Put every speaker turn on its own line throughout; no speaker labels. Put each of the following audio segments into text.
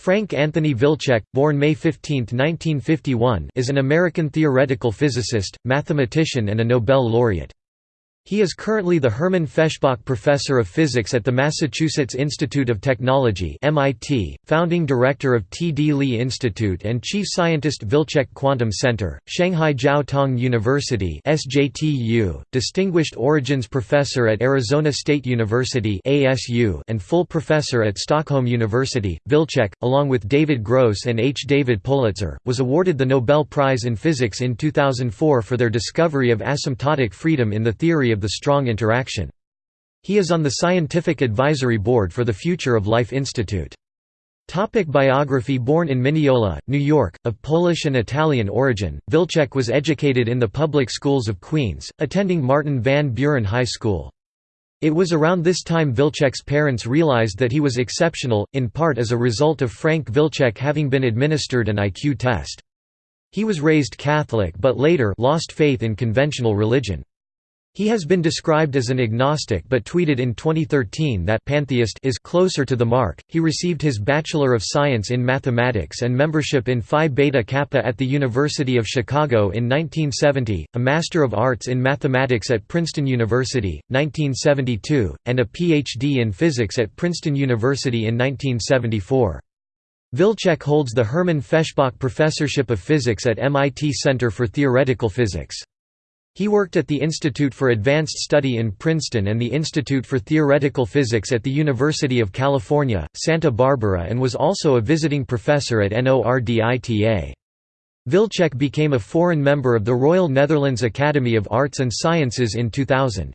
Frank Anthony Wilczek, born May 15, 1951 is an American theoretical physicist, mathematician and a Nobel laureate. He is currently the Hermann Feshbach Professor of Physics at the Massachusetts Institute of Technology (MIT), founding director of T. D. Lee Institute and chief scientist Wilczek Quantum Center, Shanghai Jiao Tong University (SJTU), distinguished origins professor at Arizona State University (ASU), and full professor at Stockholm University. Wilczek, along with David Gross and H. David Politzer, was awarded the Nobel Prize in Physics in 2004 for their discovery of asymptotic freedom in the theory of the strong interaction. He is on the Scientific Advisory Board for the Future of Life Institute. Topic biography Born in Mineola, New York, of Polish and Italian origin, Wilczek was educated in the public schools of Queens, attending Martin Van Buren High School. It was around this time Wilczek's parents realized that he was exceptional, in part as a result of Frank Wilczek having been administered an IQ test. He was raised Catholic but later lost faith in conventional religion. He has been described as an agnostic but tweeted in 2013 that pantheist is closer to the mark. He received his Bachelor of Science in Mathematics and membership in Phi Beta Kappa at the University of Chicago in 1970, a Master of Arts in Mathematics at Princeton University, 1972, and a Ph.D. in Physics at Princeton University in 1974. Wilczek holds the Hermann Feshbach Professorship of Physics at MIT Center for Theoretical Physics. He worked at the Institute for Advanced Study in Princeton and the Institute for Theoretical Physics at the University of California, Santa Barbara and was also a visiting professor at NORDITA. Wilczek became a foreign member of the Royal Netherlands Academy of Arts and Sciences in 2000.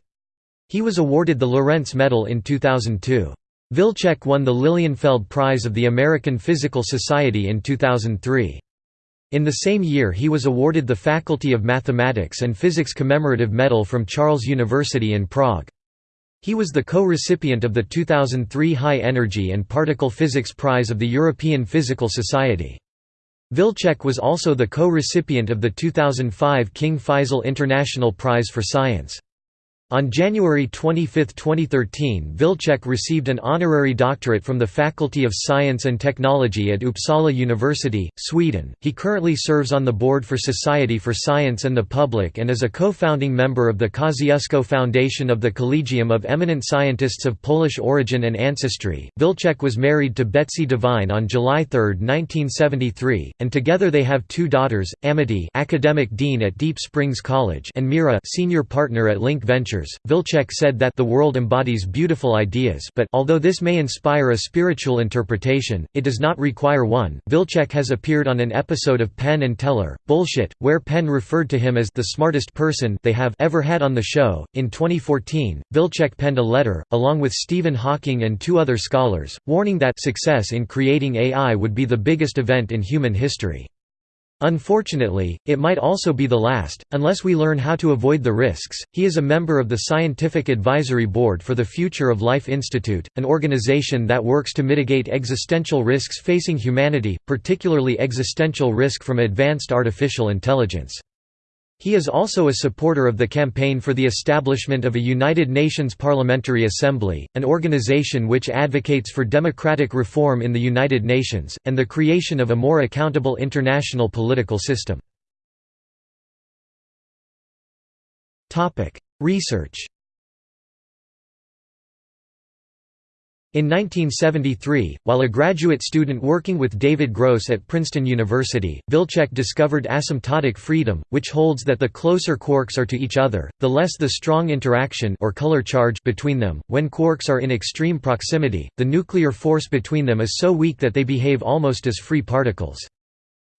He was awarded the Lorentz Medal in 2002. Wilczek won the Lilienfeld Prize of the American Physical Society in 2003. In the same year he was awarded the Faculty of Mathematics and Physics Commemorative Medal from Charles University in Prague. He was the co-recipient of the 2003 High Energy and Particle Physics Prize of the European Physical Society. Wilczek was also the co-recipient of the 2005 King Faisal International Prize for Science. On January 25, 2013 Wilczek received an honorary doctorate from the Faculty of Science and Technology at Uppsala University, Sweden. He currently serves on the board for Society for Science and the Public and is a co-founding member of the Kosciuszko Foundation of the Collegium of Eminent Scientists of Polish Origin and Ancestry. Wilczek was married to Betsy Devine on July 3, 1973, and together they have two daughters, Amity academic dean at Deep Springs College and Mira senior partner at Link Ventures Ventures, Wilczek said that the world embodies beautiful ideas but although this may inspire a spiritual interpretation, it does not require one. Wilczek has appeared on an episode of Penn and Teller, Bullshit, where Penn referred to him as the smartest person they have ever had on the show. In 2014, Wilczek penned a letter, along with Stephen Hawking and two other scholars, warning that success in creating AI would be the biggest event in human history. Unfortunately, it might also be the last, unless we learn how to avoid the risks. He is a member of the Scientific Advisory Board for the Future of Life Institute, an organization that works to mitigate existential risks facing humanity, particularly existential risk from advanced artificial intelligence. He is also a supporter of the campaign for the establishment of a United Nations Parliamentary Assembly, an organization which advocates for democratic reform in the United Nations, and the creation of a more accountable international political system. Research In 1973, while a graduate student working with David Gross at Princeton University, Wilczek discovered asymptotic freedom, which holds that the closer quarks are to each other, the less the strong interaction or color charge between them. When quarks are in extreme proximity, the nuclear force between them is so weak that they behave almost as free particles.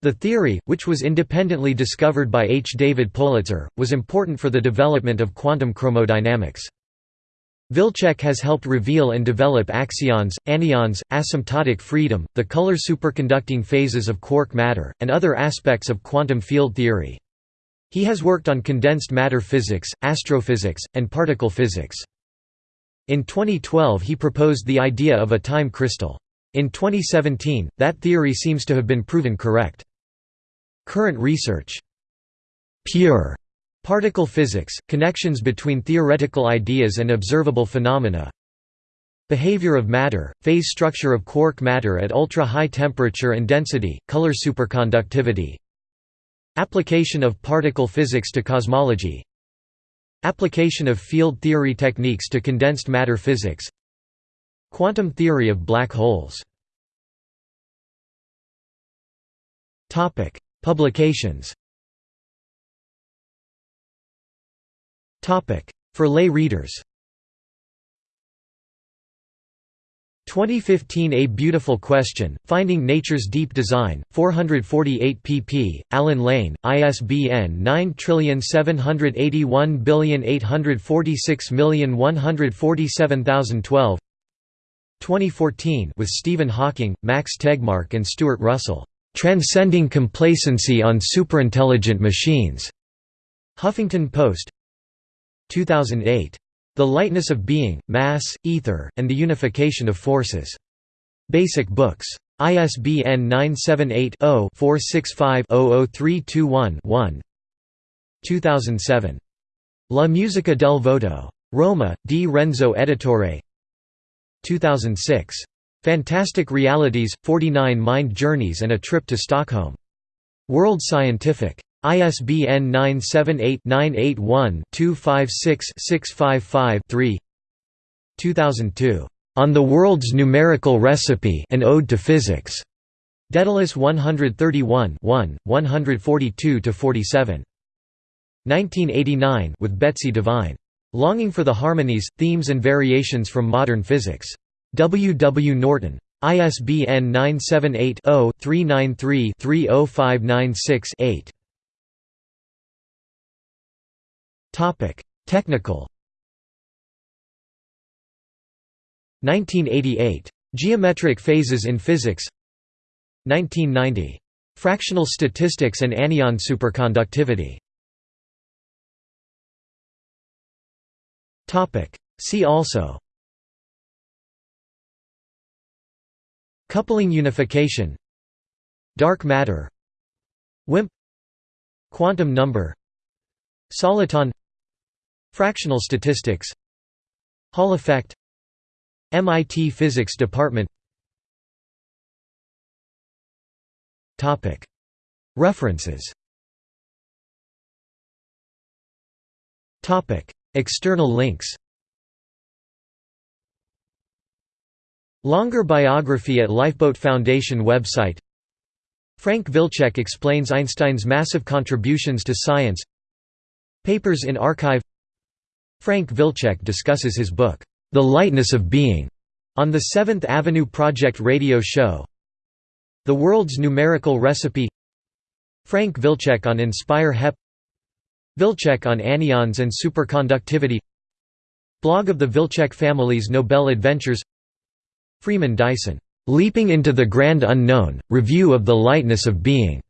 The theory, which was independently discovered by H. David Politzer, was important for the development of quantum chromodynamics. Wilczek has helped reveal and develop axions, anyons, asymptotic freedom, the color superconducting phases of quark matter, and other aspects of quantum field theory. He has worked on condensed matter physics, astrophysics, and particle physics. In 2012 he proposed the idea of a time crystal. In 2017, that theory seems to have been proven correct. Current research Pure Particle physics – connections between theoretical ideas and observable phenomena. Behavior of matter, phase structure of quark matter at ultra-high temperature and density, color superconductivity. Application of particle physics to cosmology. Application of field theory techniques to condensed matter physics. Quantum theory of black holes. Publications For lay readers. 2015 A Beautiful Question, Finding Nature's Deep Design, 448 pp. Allen Lane, ISBN 9781846147012 2014 with Stephen Hawking, Max Tegmark and Stuart Russell, "'Transcending Complacency on Superintelligent Machines' Huffington Post 2008 the Lightness of Being, Mass, Ether, and the Unification of Forces. Basic Books. ISBN 978-0-465-00321-1 2007. La Musica del Vuoto. Roma, Di Renzo Editore 2006. Fantastic Realities, 49 Mind Journeys and a Trip to Stockholm. World Scientific. ISBN 978-981-256-655-3 2002. On the World's Numerical Recipe An Ode to Physics. Daedalus 131 1, 142–47. 1989 with Betsy Devine. Longing for the Harmonies, Themes and Variations from Modern Physics. W. W. Norton. ISBN 978 0 393 30596 8. Technical. 1988. Geometric phases in physics. 1990. Fractional statistics and anyon superconductivity. See also. Coupling unification. Dark matter. WIMP. Quantum number. Soliton Fractional statistics. Hall effect. MIT Physics Department. References. External links. Longer biography at Lifeboat Foundation website. Frank Wilczek explains Einstein's massive contributions to science. Papers in archive Frank Wilczek discusses his book, The Lightness of Being, on the Seventh Avenue Project radio show. The World's Numerical Recipe. Frank Wilczek on Inspire HEP. Wilczek on anyons and superconductivity. Blog of the Wilczek family's Nobel Adventures. Freeman Dyson, "'Leaping into the Grand Unknown, Review of the Lightness of Being'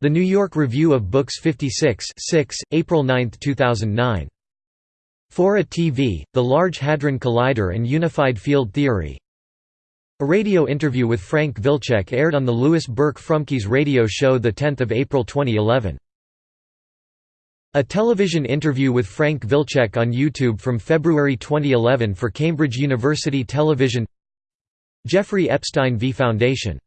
The New York Review of Books 56 6, April 9, 2009 Fora TV, The Large Hadron Collider and Unified Field Theory. A radio interview with Frank Wilczek aired on the Louis Burke-Frumkes radio show 10 April 2011. A television interview with Frank Wilczek on YouTube from February 2011 for Cambridge University Television. Jeffrey Epstein v Foundation